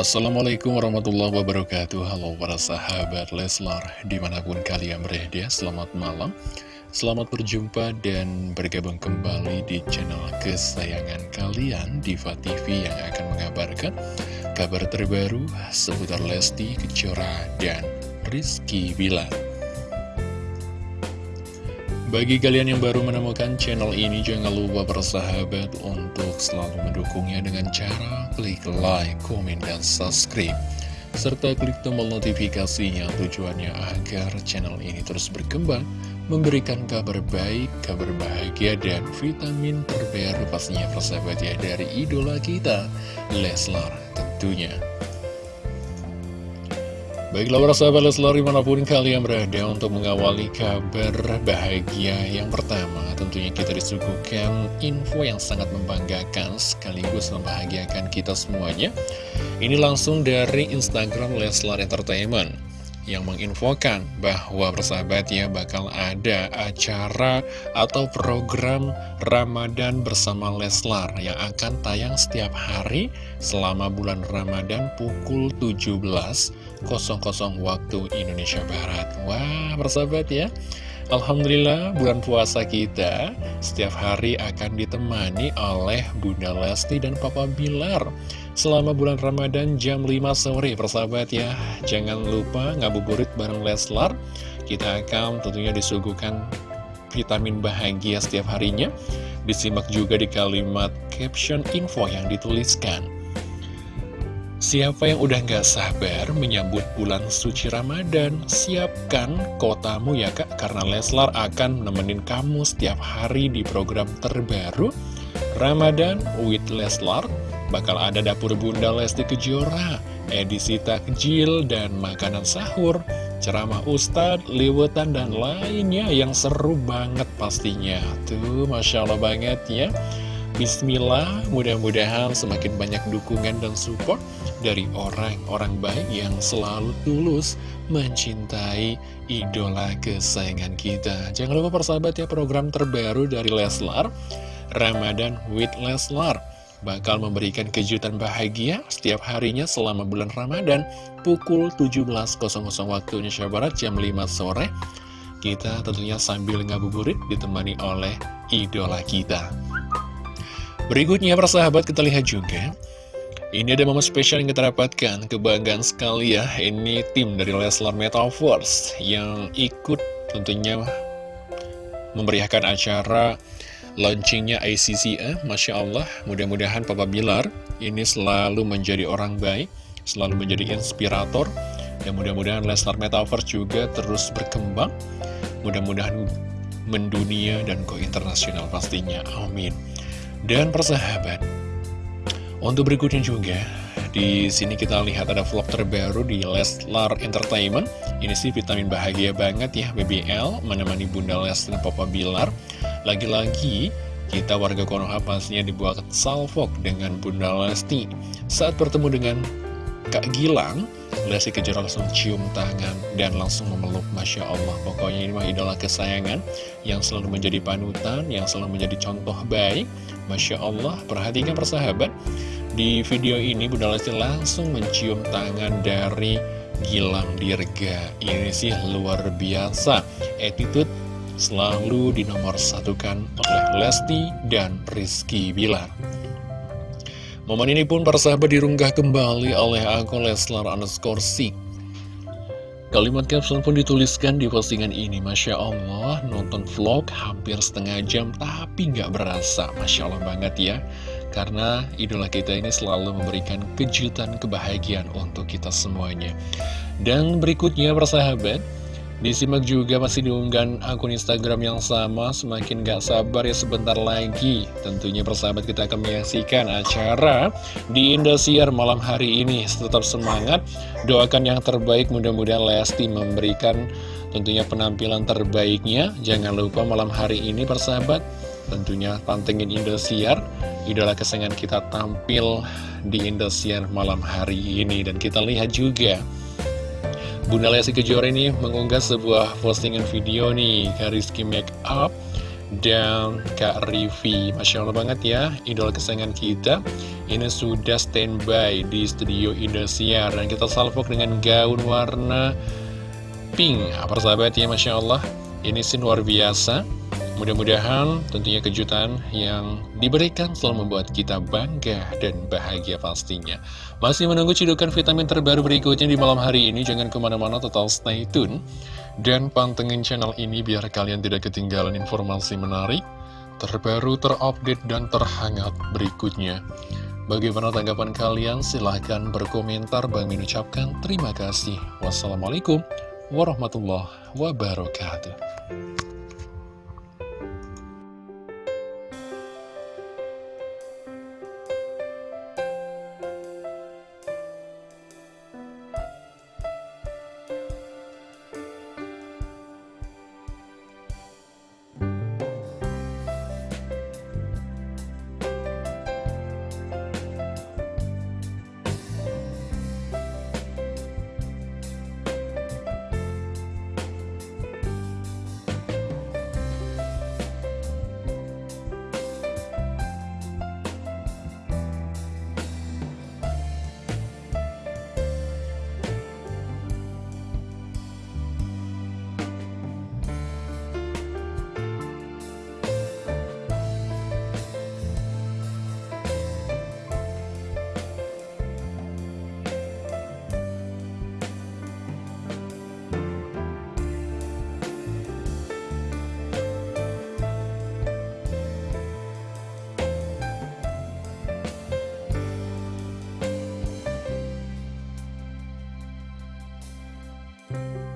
Assalamualaikum warahmatullahi wabarakatuh. Halo para sahabat Leslar Di mana pun kalian berada Selamat malam. Selamat berjumpa dan bergabung kembali di channel kesayangan kalian Diva TV yang akan mengabarkan Kabar terbaru seputar Lesti Kejora dan Rizky Bilar bagi kalian yang baru menemukan channel ini, jangan lupa bersahabat untuk selalu mendukungnya dengan cara klik like, komen, dan subscribe. Serta klik tombol notifikasinya tujuannya agar channel ini terus berkembang, memberikan kabar baik, kabar bahagia, dan vitamin terbaru pastinya persahabat ya dari idola kita, Leslar tentunya. Baiklah para sahabat Leslar di mana pun kalian berada untuk mengawali kabar bahagia yang pertama Tentunya kita disuguhkan info yang sangat membanggakan sekaligus membahagiakan kita semuanya. Ini langsung dari Instagram Leslar Entertainment yang menginfokan bahwa persahabatnya bakal ada acara atau program Ramadan bersama Leslar yang akan tayang setiap hari selama bulan Ramadan pukul 17.00 waktu Indonesia Barat. Wah, persahabat ya. Alhamdulillah bulan puasa kita setiap hari akan ditemani oleh Bunda Lesti dan Papa Bilar Selama bulan Ramadan jam 5 sore persahabat ya Jangan lupa ngabuburit bareng Leslar Kita akan tentunya disuguhkan vitamin bahagia setiap harinya Disimak juga di kalimat caption info yang dituliskan Siapa yang udah gak sabar menyambut bulan suci Ramadan, siapkan kotamu ya kak, karena Leslar akan nemenin kamu setiap hari di program terbaru Ramadan with Leslar. Bakal ada dapur Bunda Lesti Kejora, edisi takjil dan makanan sahur, ceramah ustadz, liwetan, dan lainnya yang seru banget pastinya. Tuh, Masya Allah banget ya. Bismillah, mudah-mudahan semakin banyak dukungan dan support dari orang-orang baik yang selalu tulus mencintai idola kesayangan kita. Jangan lupa persahabat ya program terbaru dari Leslar, Ramadan with Leslar. Bakal memberikan kejutan bahagia setiap harinya selama bulan Ramadan pukul 17.00 waktu Indonesia Barat jam 5 sore. Kita tentunya sambil ngabuburit ditemani oleh idola kita. Berikutnya persahabat kita lihat juga ini ada momen spesial yang kita dapatkan, kebanggaan sekali ya, ini tim dari Leslar Metaverse yang ikut tentunya memeriahkan acara launchingnya ICCA, Masya Allah, mudah-mudahan Papa Bilar ini selalu menjadi orang baik, selalu menjadi inspirator, dan mudah-mudahan Leslar Metaverse juga terus berkembang, mudah-mudahan mendunia dan go internasional pastinya, amin. Dan persahabat, untuk berikutnya juga, di sini kita lihat ada vlog terbaru di Leslar Entertainment. Ini sih vitamin bahagia banget ya, BBL, menemani Bunda Les dan Papa Bilar. Lagi-lagi, kita warga Konoha pastinya dibuat salvok dengan Bunda Lesti. Saat bertemu dengan Kak Gilang, Lesti Kejora langsung cium tangan dan langsung memeluk Masya Allah. Pokoknya ini mah idola kesayangan yang selalu menjadi panutan, yang selalu menjadi contoh baik. Masya Allah, perhatikan persahabat. Di video ini Bunda Lesti langsung mencium tangan dari Gilang Dirga Ini sih luar biasa Attitude selalu dinomor satukan oleh Lesti dan Rizky Bilar Momen ini pun para sahabat dirunggah kembali oleh akun Leslar underscore Sik Kalimat caption pun dituliskan di postingan ini. Masya Allah nonton vlog hampir setengah jam tapi nggak berasa. Masya Allah banget ya. Karena idola kita ini selalu memberikan kejutan kebahagiaan untuk kita semuanya. Dan berikutnya persahabat, disimak juga masih diunggah akun Instagram yang sama, semakin gak sabar ya sebentar lagi. Tentunya persahabat kita akan menyaksikan acara di Indosiar malam hari ini. Tetap semangat, doakan yang terbaik, mudah-mudahan Lesti memberikan tentunya penampilan terbaiknya. Jangan lupa malam hari ini persahabat, tentunya pantengin Indosiar idola kesayangan kita tampil di Indosiar malam hari ini dan kita lihat juga Bunda Lesti Kejora ini mengunggah sebuah postingan video nih Kariski Make Up dan Kak Rivi. Masya Allah banget ya Idola kesayangan kita. Ini sudah standby di studio Indosiar Dan kita salvok dengan gaun warna pink. Apa sahabat ya Masya Allah. Ini sih luar biasa Mudah-mudahan tentunya kejutan yang diberikan selalu membuat kita bangga dan bahagia pastinya. Masih menunggu cidukan vitamin terbaru berikutnya di malam hari ini. Jangan ke mana-mana total stay tune. Dan pantengin channel ini biar kalian tidak ketinggalan informasi menarik, terbaru, terupdate, dan terhangat berikutnya. Bagaimana tanggapan kalian? Silahkan berkomentar. Bang mengucapkan terima kasih. Wassalamualaikum warahmatullahi wabarakatuh. you